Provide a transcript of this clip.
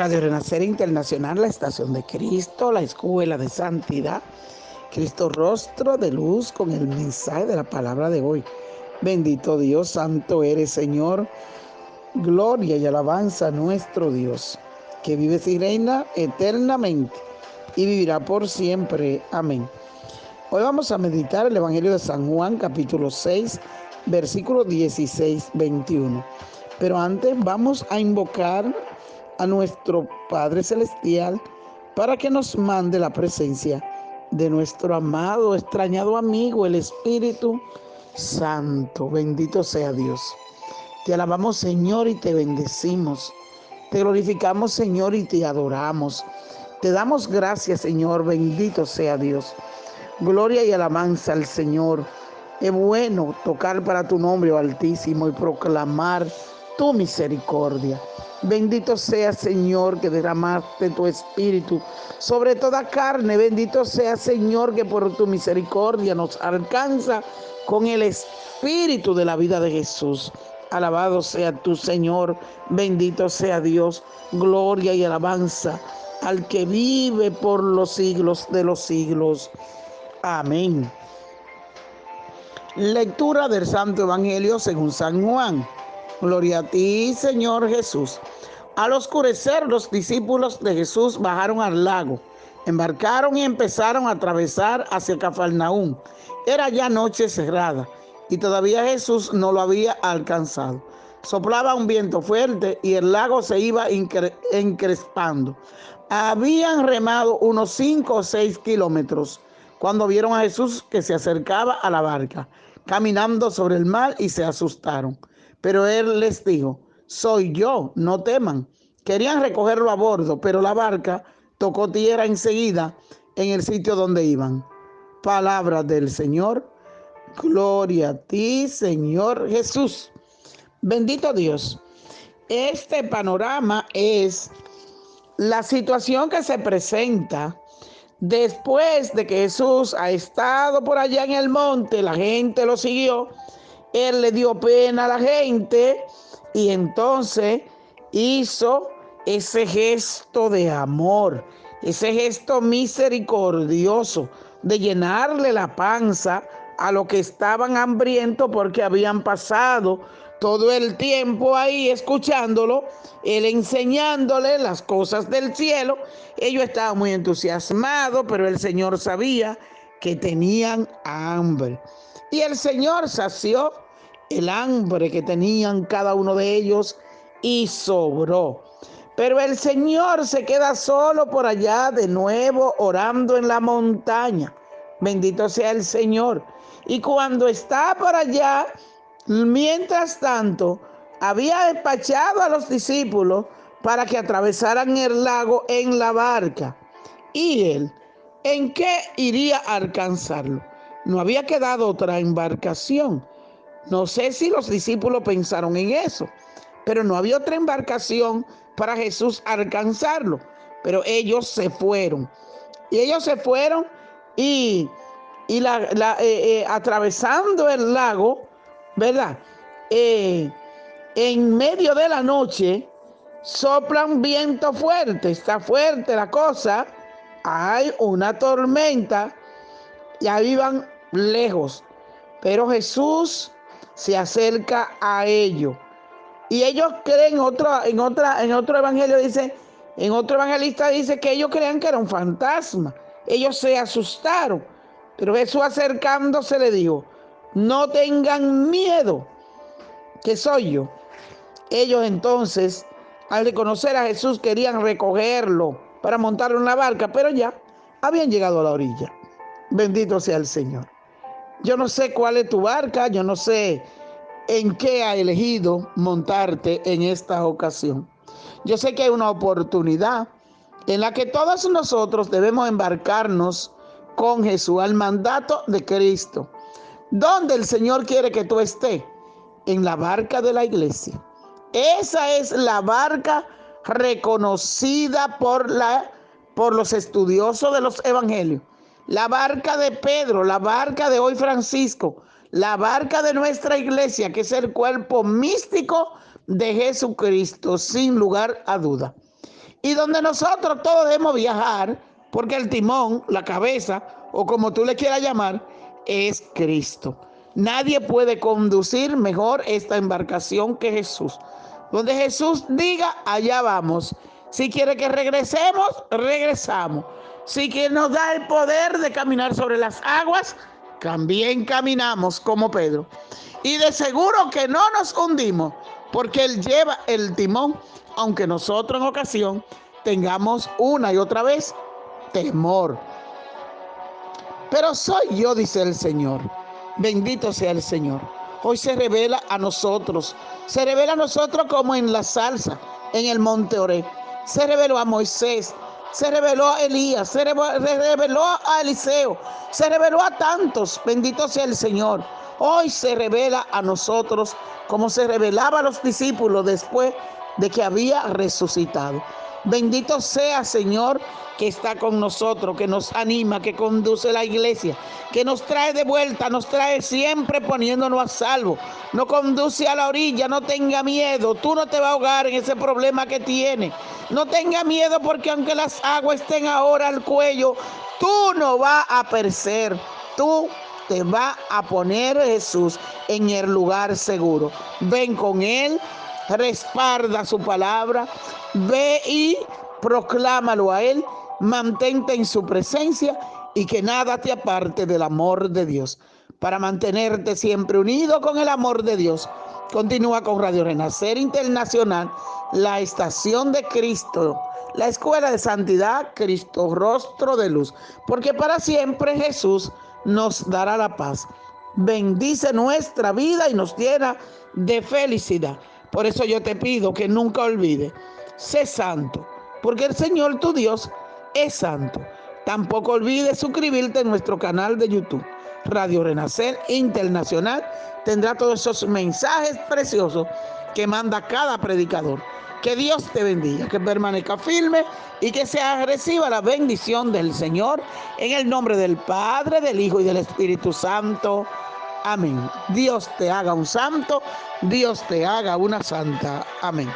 Radio Renacer Internacional, la Estación de Cristo, la Escuela de Santidad, Cristo Rostro de Luz con el mensaje de la palabra de hoy. Bendito Dios, santo eres Señor, gloria y alabanza a nuestro Dios, que vive y reina eternamente y vivirá por siempre. Amén. Hoy vamos a meditar el Evangelio de San Juan, capítulo 6, versículo 16, 21. Pero antes vamos a invocar a nuestro Padre Celestial para que nos mande la presencia de nuestro amado, extrañado amigo, el Espíritu Santo. Bendito sea Dios. Te alabamos Señor y te bendecimos. Te glorificamos Señor y te adoramos. Te damos gracias Señor, bendito sea Dios. Gloria y alabanza al Señor. Es bueno tocar para tu nombre, Altísimo, y proclamar tu misericordia. Bendito sea Señor que derramaste tu espíritu sobre toda carne. Bendito sea Señor que por tu misericordia nos alcanza con el espíritu de la vida de Jesús. Alabado sea tu Señor. Bendito sea Dios. Gloria y alabanza al que vive por los siglos de los siglos. Amén. Lectura del Santo Evangelio según San Juan. Gloria a ti, Señor Jesús. Al oscurecer, los discípulos de Jesús bajaron al lago, embarcaron y empezaron a atravesar hacia Cafarnaúm. Era ya noche cerrada y todavía Jesús no lo había alcanzado. Soplaba un viento fuerte y el lago se iba encrespando. Habían remado unos cinco o seis kilómetros cuando vieron a Jesús que se acercaba a la barca, caminando sobre el mar y se asustaron. Pero él les dijo, soy yo, no teman. Querían recogerlo a bordo, pero la barca tocó tierra enseguida en el sitio donde iban. Palabra del Señor. Gloria a ti, Señor Jesús. Bendito Dios. Este panorama es la situación que se presenta después de que Jesús ha estado por allá en el monte, la gente lo siguió él le dio pena a la gente y entonces hizo ese gesto de amor, ese gesto misericordioso de llenarle la panza a los que estaban hambrientos porque habían pasado todo el tiempo ahí escuchándolo, él enseñándole las cosas del cielo. Ellos estaban muy entusiasmados, pero el Señor sabía que tenían hambre. Y el Señor sació el hambre que tenían cada uno de ellos y sobró. Pero el Señor se queda solo por allá de nuevo orando en la montaña. Bendito sea el Señor. Y cuando está por allá, mientras tanto, había despachado a los discípulos para que atravesaran el lago en la barca. Y él, ¿en qué iría a alcanzarlo? No había quedado otra embarcación. No sé si los discípulos pensaron en eso, pero no había otra embarcación para Jesús alcanzarlo. Pero ellos se fueron. Y ellos se fueron y, la, eh, eh, atravesando el lago, ¿verdad? Eh, en medio de la noche sopla un viento fuerte, está fuerte la cosa, hay una tormenta y ahí van lejos. Pero Jesús se acerca a ellos. Y ellos creen, otra, en, otra, en otro evangelio dice, en otro evangelista dice que ellos creían que era un fantasma. Ellos se asustaron. Pero Jesús acercándose le dijo, no tengan miedo, que soy yo. Ellos entonces, al reconocer a Jesús, querían recogerlo para montarlo en la barca, pero ya habían llegado a la orilla. Bendito sea el Señor. Yo no sé cuál es tu barca, yo no sé en qué ha elegido montarte en esta ocasión. Yo sé que hay una oportunidad en la que todos nosotros debemos embarcarnos con Jesús al mandato de Cristo. ¿Dónde el Señor quiere que tú estés? En la barca de la iglesia. Esa es la barca reconocida por, la, por los estudiosos de los evangelios la barca de Pedro, la barca de hoy Francisco, la barca de nuestra iglesia, que es el cuerpo místico de Jesucristo, sin lugar a duda. y donde nosotros todos debemos viajar, porque el timón, la cabeza, o como tú le quieras llamar, es Cristo. Nadie puede conducir mejor esta embarcación que Jesús. Donde Jesús diga, allá vamos. Si quiere que regresemos, regresamos. Si quiere nos da el poder de caminar sobre las aguas, también caminamos como Pedro. Y de seguro que no nos hundimos, porque Él lleva el timón, aunque nosotros en ocasión tengamos una y otra vez temor. Pero soy yo, dice el Señor. Bendito sea el Señor. Hoy se revela a nosotros. Se revela a nosotros como en la salsa, en el monte Oré. Se reveló a Moisés. Se reveló a Elías. Se reveló a Eliseo. Se reveló a tantos. Bendito sea el Señor. Hoy se revela a nosotros como se revelaba a los discípulos después de que había resucitado. Bendito sea, Señor, que está con nosotros, que nos anima, que conduce la iglesia, que nos trae de vuelta, nos trae siempre poniéndonos a salvo. No conduce a la orilla, no tenga miedo. Tú no te vas a ahogar en ese problema que tiene. No tenga miedo porque aunque las aguas estén ahora al cuello, tú no vas a perecer. Tú te va a poner Jesús en el lugar seguro. Ven con Él, respalda su palabra, ve y proclámalo a Él, mantente en su presencia y que nada te aparte del amor de Dios. Para mantenerte siempre unido con el amor de Dios, continúa con Radio Renacer Internacional, la estación de Cristo, la escuela de santidad, Cristo, rostro de luz, porque para siempre Jesús nos dará la paz. Bendice nuestra vida y nos llena de felicidad. Por eso yo te pido que nunca olvides, sé santo, porque el Señor tu Dios es santo. Tampoco olvides suscribirte en nuestro canal de YouTube, Radio Renacer Internacional. Tendrá todos esos mensajes preciosos que manda cada predicador. Que Dios te bendiga, que permanezca firme y que sea reciba la bendición del Señor en el nombre del Padre, del Hijo y del Espíritu Santo. Amén. Dios te haga un santo, Dios te haga una santa. Amén.